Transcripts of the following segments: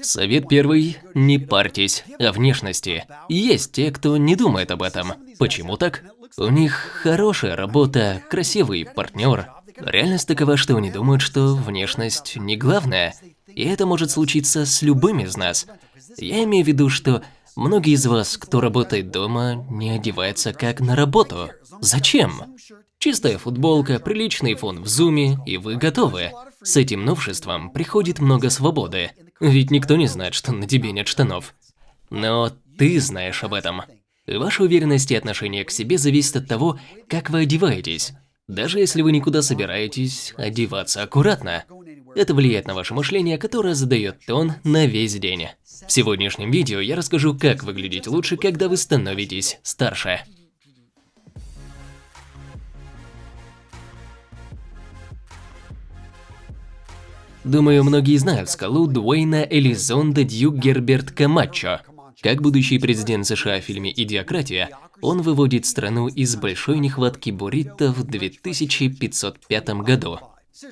Совет первый – не парьтесь о внешности. Есть те, кто не думает об этом. Почему так? У них хорошая работа, красивый партнер. Реальность такова, что они думают, что внешность не главное. И это может случиться с любым из нас. Я имею в виду, что многие из вас, кто работает дома, не одеваются как на работу. Зачем? Чистая футболка, приличный фон в зуме, и вы готовы. С этим новшеством приходит много свободы, ведь никто не знает, что на тебе нет штанов. Но ты знаешь об этом. Ваша уверенность и отношение к себе зависит от того, как вы одеваетесь. Даже если вы никуда собираетесь, одеваться аккуратно. Это влияет на ваше мышление, которое задает тон на весь день. В сегодняшнем видео я расскажу, как выглядеть лучше, когда вы становитесь старше. Думаю, многие знают скалу Дуэйна Элизонда Дьюк Герберт Камачо. Как будущий президент США в фильме «Идиократия», он выводит страну из большой нехватки буррито в 2505 году.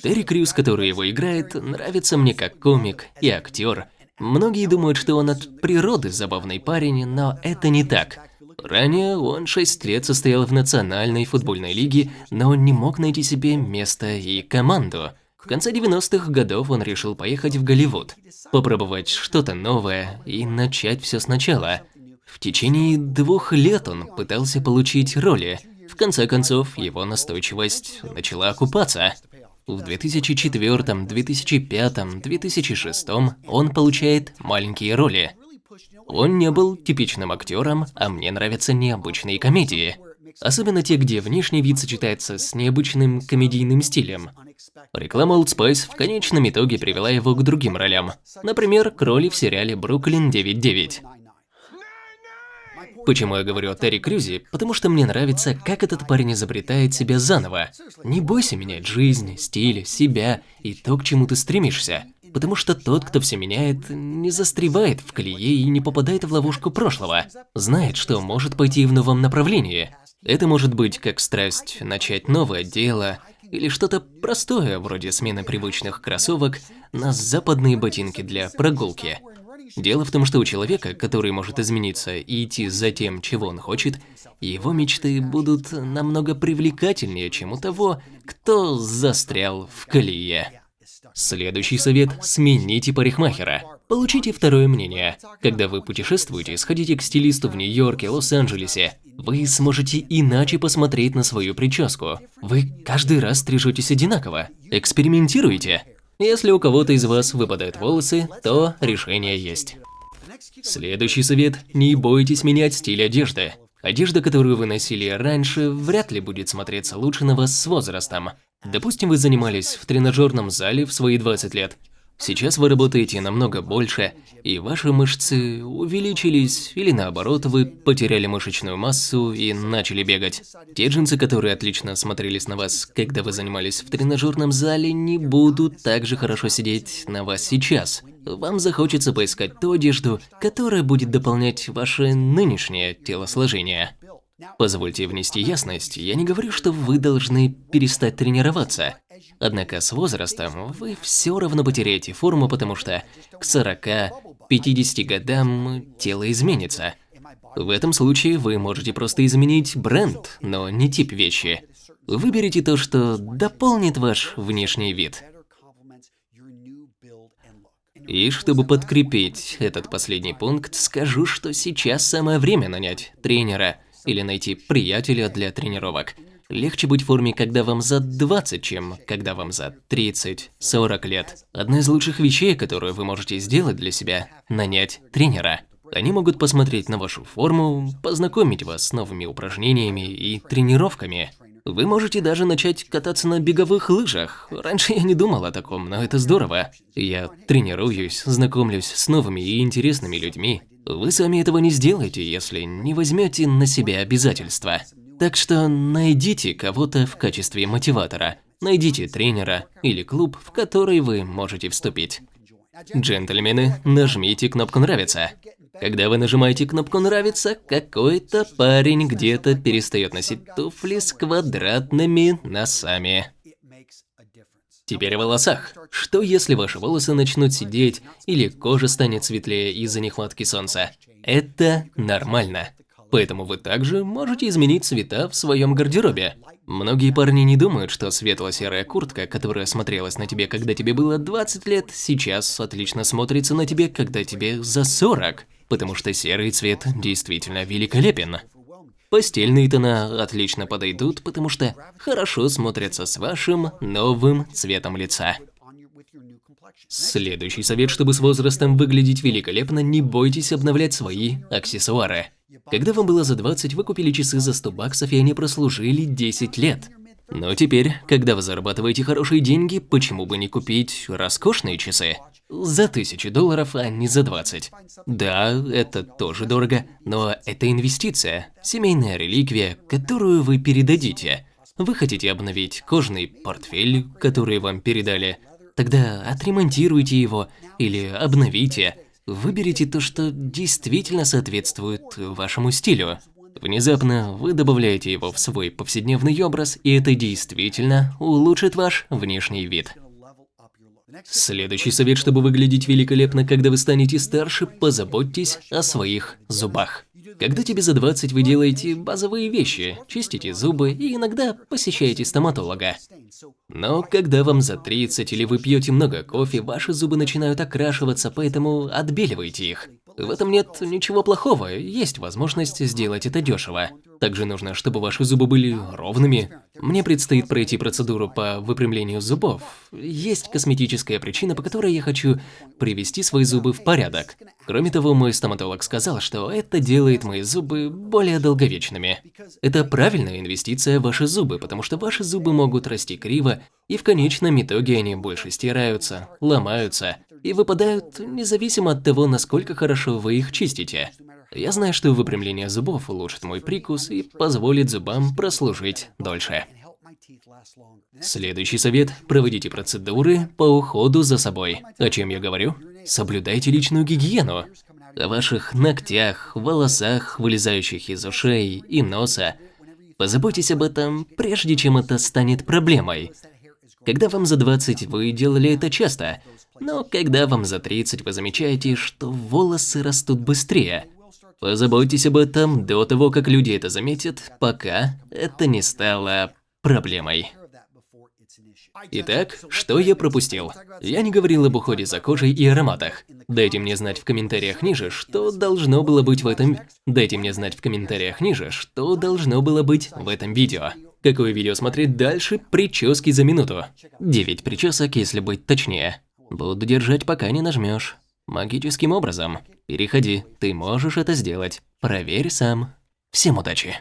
Терри Крюс, который его играет, нравится мне как комик и актер. Многие думают, что он от природы забавный парень, но это не так. Ранее он 6 лет состоял в национальной футбольной лиге, но он не мог найти себе место и команду. В конце 90-х годов он решил поехать в Голливуд, попробовать что-то новое и начать все сначала. В течение двух лет он пытался получить роли. В конце концов, его настойчивость начала окупаться. В 2004, 2005, 2006 он получает маленькие роли. Он не был типичным актером, а мне нравятся необычные комедии. Особенно те, где внешний вид сочетается с необычным комедийным стилем. Реклама Old Spice в конечном итоге привела его к другим ролям. Например, к роли в сериале «Бруклин 9.9». Почему я говорю о Терри Крюзе? Потому что мне нравится, как этот парень изобретает себя заново. Не бойся менять жизнь, стиль, себя и то, к чему ты стремишься. Потому что тот, кто все меняет, не застревает в колее и не попадает в ловушку прошлого. Знает, что может пойти в новом направлении. Это может быть как страсть начать новое дело, или что-то простое, вроде смены привычных кроссовок на западные ботинки для прогулки. Дело в том, что у человека, который может измениться и идти за тем, чего он хочет, его мечты будут намного привлекательнее, чем у того, кто застрял в колее. Следующий совет – смените парикмахера. Получите второе мнение. Когда вы путешествуете, сходите к стилисту в Нью-Йорке, Лос-Анджелесе. Вы сможете иначе посмотреть на свою прическу. Вы каждый раз стрижетесь одинаково. Экспериментируйте. Если у кого-то из вас выпадают волосы, то решение есть. Следующий совет – не бойтесь менять стиль одежды. Одежда, которую вы носили раньше, вряд ли будет смотреться лучше на вас с возрастом. Допустим, вы занимались в тренажерном зале в свои 20 лет. Сейчас вы работаете намного больше, и ваши мышцы увеличились, или наоборот, вы потеряли мышечную массу и начали бегать. Те джинсы, которые отлично смотрелись на вас, когда вы занимались в тренажерном зале, не будут так же хорошо сидеть на вас сейчас. Вам захочется поискать ту одежду, которая будет дополнять ваше нынешнее телосложение. Позвольте внести ясность, я не говорю, что вы должны перестать тренироваться. Однако с возрастом вы все равно потеряете форму, потому что к 40-50 годам тело изменится. В этом случае вы можете просто изменить бренд, но не тип вещи. Выберите то, что дополнит ваш внешний вид. И чтобы подкрепить этот последний пункт, скажу, что сейчас самое время нанять тренера – или найти приятеля для тренировок. Легче быть в форме, когда вам за 20, чем когда вам за 30-40 лет. Одна из лучших вещей, которую вы можете сделать для себя – нанять тренера. Они могут посмотреть на вашу форму, познакомить вас с новыми упражнениями и тренировками. Вы можете даже начать кататься на беговых лыжах. Раньше я не думал о таком, но это здорово. Я тренируюсь, знакомлюсь с новыми и интересными людьми. Вы сами этого не сделаете, если не возьмете на себя обязательства. Так что найдите кого-то в качестве мотиватора. Найдите тренера или клуб, в который вы можете вступить. Джентльмены, нажмите кнопку «Нравится». Когда вы нажимаете кнопку «Нравится», какой-то парень где-то перестает носить туфли с квадратными носами. Теперь о волосах. Что если ваши волосы начнут сидеть или кожа станет светлее из-за нехватки солнца? Это нормально. Поэтому вы также можете изменить цвета в своем гардеробе. Многие парни не думают, что светло-серая куртка, которая смотрелась на тебе, когда тебе было 20 лет, сейчас отлично смотрится на тебе, когда тебе за 40, потому что серый цвет действительно великолепен. Постельные тона отлично подойдут, потому что хорошо смотрятся с вашим новым цветом лица. Следующий совет, чтобы с возрастом выглядеть великолепно, не бойтесь обновлять свои аксессуары. Когда вам было за 20, вы купили часы за 100 баксов, и они прослужили 10 лет. Но теперь, когда вы зарабатываете хорошие деньги, почему бы не купить роскошные часы? За 1000 долларов, а не за 20. Да, это тоже дорого, но это инвестиция, семейная реликвия, которую вы передадите. Вы хотите обновить кожаный портфель, который вам передали, тогда отремонтируйте его или обновите. Выберите то, что действительно соответствует вашему стилю. Внезапно вы добавляете его в свой повседневный образ, и это действительно улучшит ваш внешний вид. Следующий совет, чтобы выглядеть великолепно, когда вы станете старше, позаботьтесь о своих зубах. Когда тебе за 20, вы делаете базовые вещи, чистите зубы и иногда посещаете стоматолога. Но когда вам за 30 или вы пьете много кофе, ваши зубы начинают окрашиваться, поэтому отбеливайте их. В этом нет ничего плохого, есть возможность сделать это дешево. Также нужно, чтобы ваши зубы были ровными. Мне предстоит пройти процедуру по выпрямлению зубов. Есть косметическая причина, по которой я хочу привести свои зубы в порядок. Кроме того, мой стоматолог сказал, что это делает мои зубы более долговечными. Это правильная инвестиция в ваши зубы, потому что ваши зубы могут расти криво, и в конечном итоге они больше стираются, ломаются и выпадают независимо от того, насколько хорошо вы их чистите. Я знаю, что выпрямление зубов улучшит мой прикус и позволит зубам прослужить дольше. Следующий совет – проводите процедуры по уходу за собой. О чем я говорю? Соблюдайте личную гигиену. О ваших ногтях, волосах, вылезающих из ушей и носа. Позаботьтесь об этом, прежде чем это станет проблемой. Когда вам за 20, вы делали это часто, но когда вам за 30, вы замечаете, что волосы растут быстрее. Позаботьтесь об этом до того, как люди это заметят, пока это не стало проблемой. Итак, что я пропустил? Я не говорил об уходе за кожей и ароматах. Дайте мне знать в комментариях ниже, что должно было быть в этом... Дайте мне знать в комментариях ниже, что должно было быть в этом видео. Какое видео смотреть дальше? Прически за минуту. 9 причесок, если быть точнее. Буду держать, пока не нажмешь. Магическим образом. Переходи, ты можешь это сделать. Проверь сам. Всем удачи!